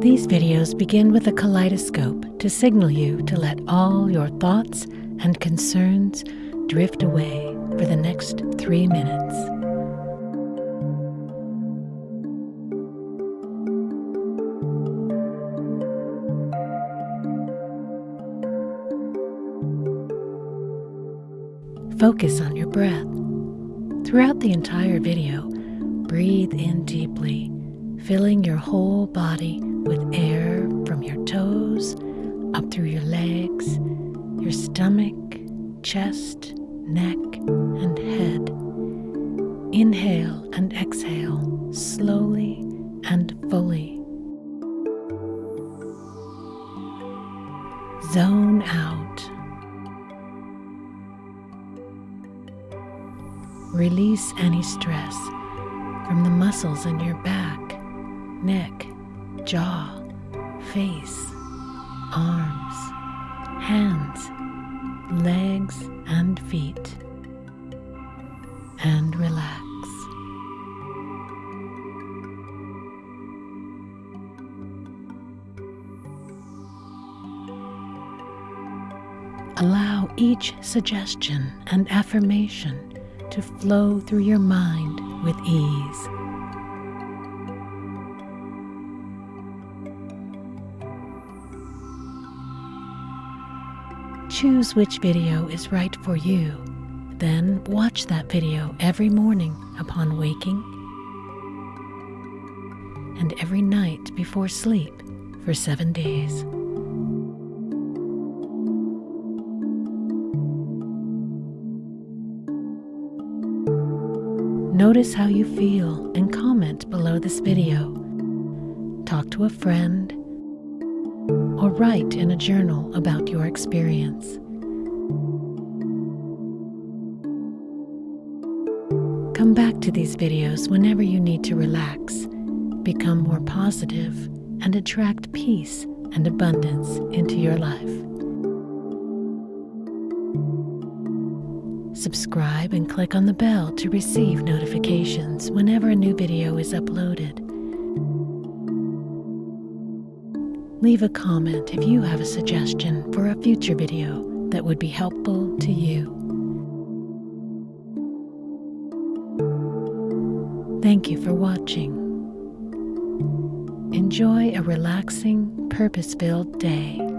These videos begin with a kaleidoscope to signal you to let all your thoughts and concerns drift away for the next three minutes. Focus on your breath. Throughout the entire video, breathe in deeply, filling your whole body with air from your toes up through your legs, your stomach, chest, neck, and head. Inhale and exhale slowly and fully. Zone out. Release any stress from the muscles in your back, neck, jaw, face, arms, hands, legs, and feet. And relax. Allow each suggestion and affirmation to flow through your mind with ease. Choose which video is right for you. Then watch that video every morning upon waking and every night before sleep for seven days. Notice how you feel and comment below this video. Talk to a friend or write in a journal about your experience. Come back to these videos whenever you need to relax, become more positive, and attract peace and abundance into your life. Subscribe and click on the bell to receive notifications whenever a new video is uploaded. Leave a comment if you have a suggestion for a future video that would be helpful to you. Thank you for watching. Enjoy a relaxing, purpose-filled day.